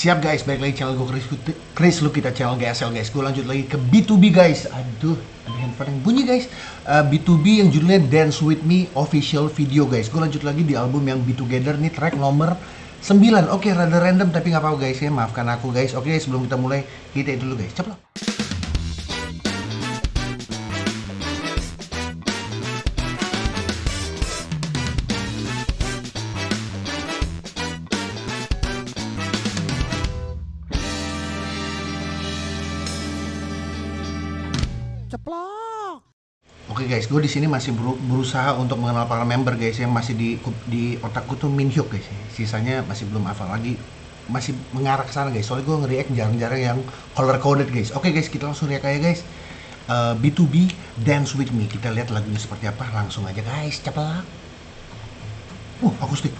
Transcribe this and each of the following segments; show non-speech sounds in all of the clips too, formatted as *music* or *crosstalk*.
Siap guys, balik lagi channel gue Chris, Chris Lukita channel GSL guys. Gue lanjut lagi ke B2B guys. Aduh, ada handphone yang bunyi guys. Uh, B2B yang judulnya Dance With Me Official Video guys. Gue lanjut lagi di album yang Be Together nih track nomor 9 Oke, rada random tapi nggak apa-apa guys ya. Maafkan aku guys. Oke, sebelum kita mulai, kita dulu guys. Cepet guys, gue di sini masih berusaha untuk mengenal para member guys yang masih di di otakku tuh Min Hyuk guys. Sisanya masih belum hafal lagi, masih mengarah ke sana guys. Soalnya gue nge-react jarang-jarang yang color coded guys. Oke guys, kita langsung react aja guys. Uh, B2B Dance With Me. Kita lihat lagunya seperti apa. Langsung aja guys, cepat. Uh, akustik.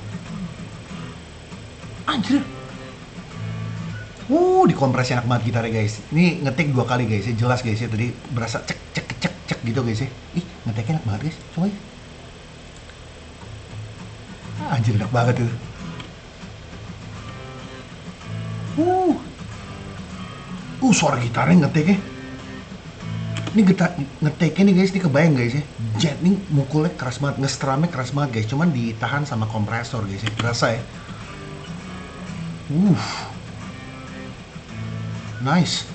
Anjir. Uh, dikompresi enak banget gitarnya guys. Ini ngetik dua kali guys ya, jelas guys ya. Tadi berasa cek cek gitu guys ya. Ih, ngetiknya enak banget guys. Coba ya. Ah, anjir enak banget itu. Uh. Uh, suara gitarnya ngetiknya. Ini gitar ngetiknya nih guys, ini kebayang guys ya. Jet nih mukulnya keras banget, ngestrumnya keras banget guys. Cuman ditahan sama kompresor guys ya. Berasa ya. Uh. Nice.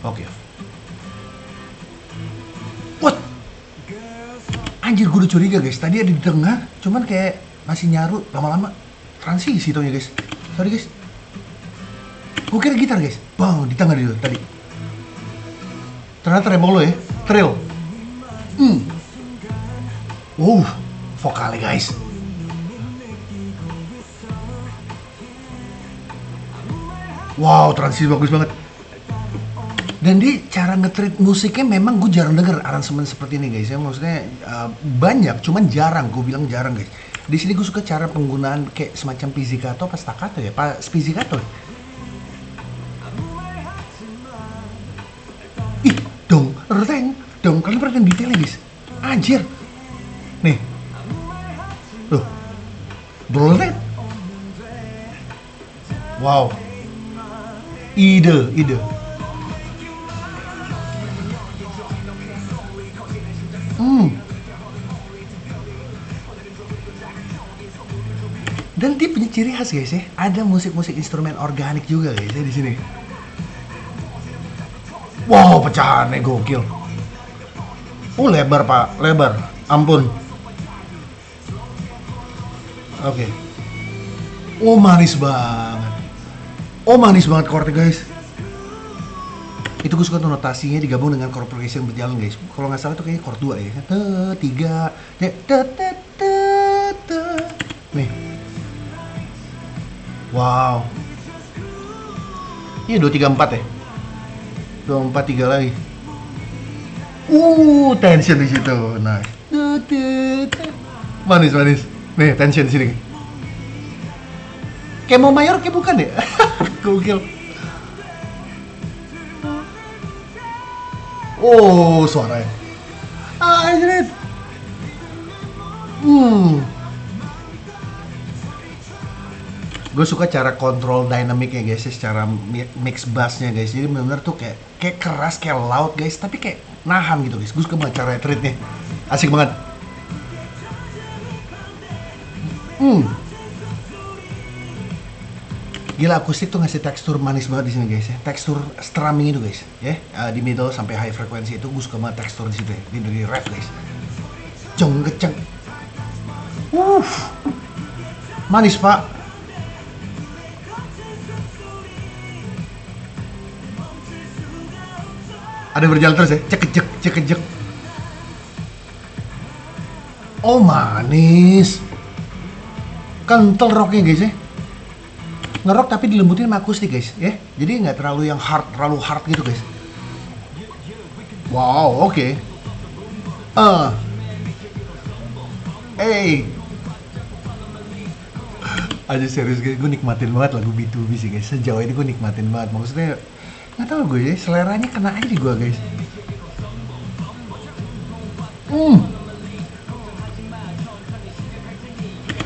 Oke. Okay. Anjir gue udah curiga guys. Tadi ada di tengah, cuman kayak masih nyaru lama-lama transisi taunya guys. Sorry guys. Gue kira gitar guys. Bang, di tengah dulu tadi. Ternyata tremolo ya. Trill. Hmm. Wow, vokalnya guys. Wow, transisi bagus banget. Dan di cara ngetrit musiknya memang gue jarang denger aransemen seperti ini guys ya. Maksudnya uh, banyak, cuman jarang. Gue bilang jarang guys. Di sini gue suka cara penggunaan kayak semacam pizzicato apa staccato ya, pak pizzicato. Ih, dong, reng, dong. Kalian perhatikan detailnya guys. Anjir. Nih. Loh. Brolret. Wow ide ide dia punya ciri khas guys ya. Ada musik-musik instrumen organik juga guys ya di sini. Wow pecahannya gokil. Oh lebar pak. Lebar. Ampun. Oke. Okay. oh manis banget. Oh manis banget chordnya guys. Itu gue suka tuh notasinya digabung dengan chord progression berjalan guys. Kalau nggak salah tuh kayaknya chord 2 ya te, tiga nih wow iya dua tiga empat ya dua empat tiga lagi uh tension di situ nice manis manis nih tension di sini kayak mau mayor kayak bukan ya *laughs* Google. Oh, suaranya. Ah, anjir. Hmm. Gue suka cara kontrol dynamicnya guys, ya, secara mix bassnya guys. Jadi benar-benar tuh kayak kayak keras, kayak loud guys, tapi kayak nahan gitu guys. Gue suka banget cara treatnya. Asik banget. Hmm. Gila akustik tuh ngasih tekstur manis banget di sini guys ya. Tekstur strumming itu guys ya. Uh, di middle sampai high frequency itu gue suka banget tekstur di situ ya. Di dari ref guys. Ceng keceng. Uh. Manis pak. Ada berjalan terus ya. Cek cek cek cek. Oh manis. Kental rocknya guys ya ngerok tapi dilembutin sama akustik guys ya jadi nggak terlalu yang hard terlalu hard gitu guys wow oke okay. uh hey aja serius guys gue nikmatin banget lagu B2B sih guys sejauh ini gue nikmatin banget maksudnya nggak tahu gue ya seleranya kena aja di gue guys. Hmm.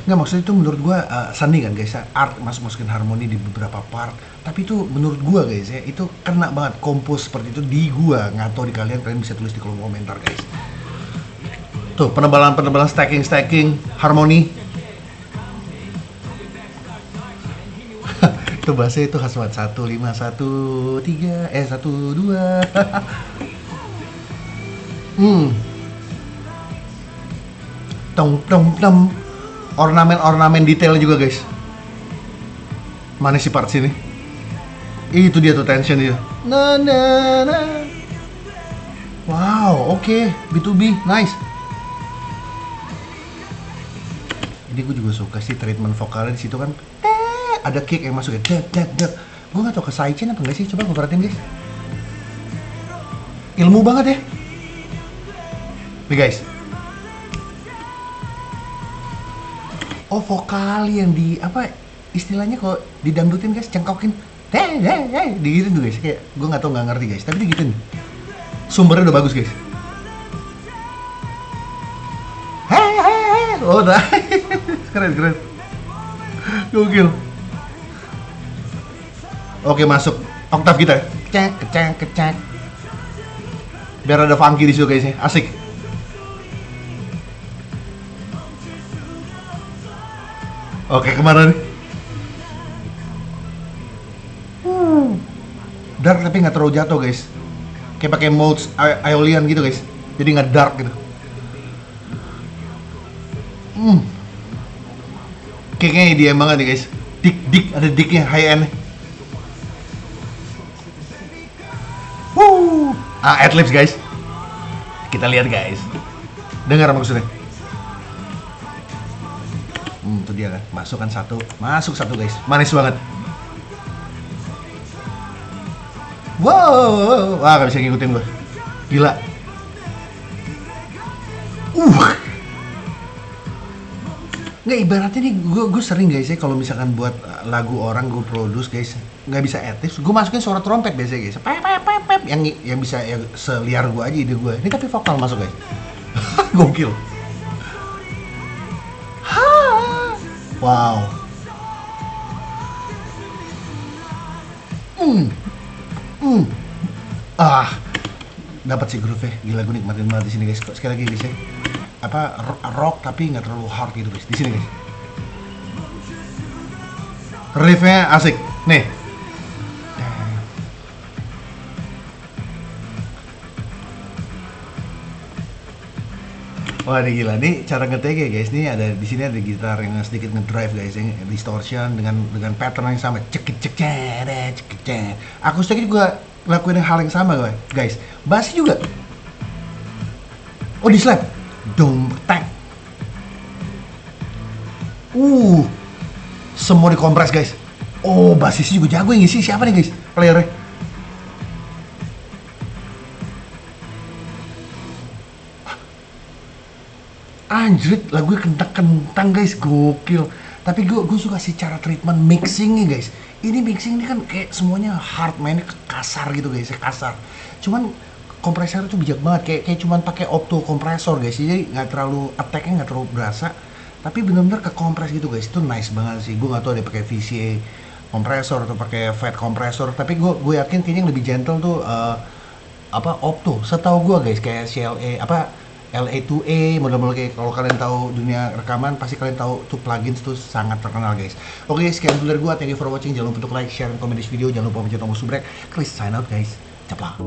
Nggak maksudnya itu menurut gua uh, seni kan guys ya? Art masuk masukin harmoni di beberapa part. Tapi itu menurut gua guys ya itu kena banget kompos seperti itu di gua. Nggak tahu di kalian kalian bisa tulis di kolom komentar guys. Tuh penebalan penebalan stacking stacking harmoni itu bahasa itu khas banget. Satu lima satu tiga eh satu dua. *laughs* Hmm. Tong tong tong. Ornamen-ornamen detail juga guys. Mana sih part sini. Itu dia tuh tension dia. Na na na. Wow oke. Okay. B2B nice. Ini gue juga suka sih treatment vokalnya di situ kan ada kick yang masuk ya. Dek dek dek. Gue gak tau ke sidechain apa enggak sih? Coba gue perhatiin guys. Ilmu banget ya. Nih guys. Oh vokal yang di apa istilahnya kok didangdutin guys cengkokin. Hei hei hei digituin tuh guys. Kayak gue nggak tau nggak ngerti guys. Tapi digituin. Sumbernya udah bagus guys. Hei hei hei. Oh udah *laughs* keren keren. Gokil oke masuk oktav kita kecek kecek kecek biar ada funky di situ guys ya asik Oke, ke mana nih? Hmm. Dark tapi nggak terlalu jatuh guys. Kayak pakai modes Aeolian gitu guys. Jadi nggak dark gitu. Hmm. Kayaknya dia banget nih guys. Dik dik ada diknya high end. Ah, adlibs guys. Kita lihat guys. Dengar maksudnya? Hmm, itu dia kan? Masukkan satu. Masuk satu guys. Manis banget. Wow. Wah gak bisa ngikutin gue gila. Uh nggak ibaratnya nih gue gue sering guys ya kalau misalkan buat lagu orang gue produce guys nggak bisa etis gue masukin suara trompet biasanya guys pep pep pep pep yang yang bisa yang seliar gue aja ide gue ini tapi vokal masuk guys *laughs* gokil Wow. Hmm. Hmm. Ah. Dapat sih groove -nya. Gila gue nikmatin banget di sini guys. Sekali lagi guys ya. Apa rock tapi nggak terlalu hard gitu guys. Di sini guys. Riffnya asik. Nih, Wah, ini gila. Nih cara ngetek ya guys. Nih ada di sini ada gitar yang sedikit ngedrive guys, yang distortion dengan dengan pattern yang sama. Cek cek cek cek cek. Akustik juga lakuin hal yang sama guys. Bass juga. Oh di slap. Tak. Uh. Semua dikompres guys. Oh, basis juga jago yang ngisi. Siapa nih guys? Playernya? anjrit lagu kentang-kentang guys gokil tapi gue gue suka sih cara treatment mixingnya guys ini mixing ini kan kayak semuanya hard mainnya kasar gitu guys kasar cuman kompresor itu bijak banget. Kayak kayak cuman pakai opto kompresor guys. Jadi nggak terlalu attacknya nggak terlalu berasa. Tapi benar-benar ke kompres gitu guys. Itu nice banget sih. Gue nggak tahu ada pakai VCA kompresor atau pakai fat kompresor. Tapi gue gue yakin kayaknya yang lebih gentle tuh uh, apa opto. Setahu gue guys kayak CLA apa LA2A model-model kayak kalau kalian tahu dunia rekaman pasti kalian tahu tuh plugins tuh sangat terkenal guys. Oke okay, sekian dulu dari gua. Thank you for watching. Jangan lupa untuk like share dan komen di video. Jangan lupa pencet tombol subscribe klik sign out guys. Cepat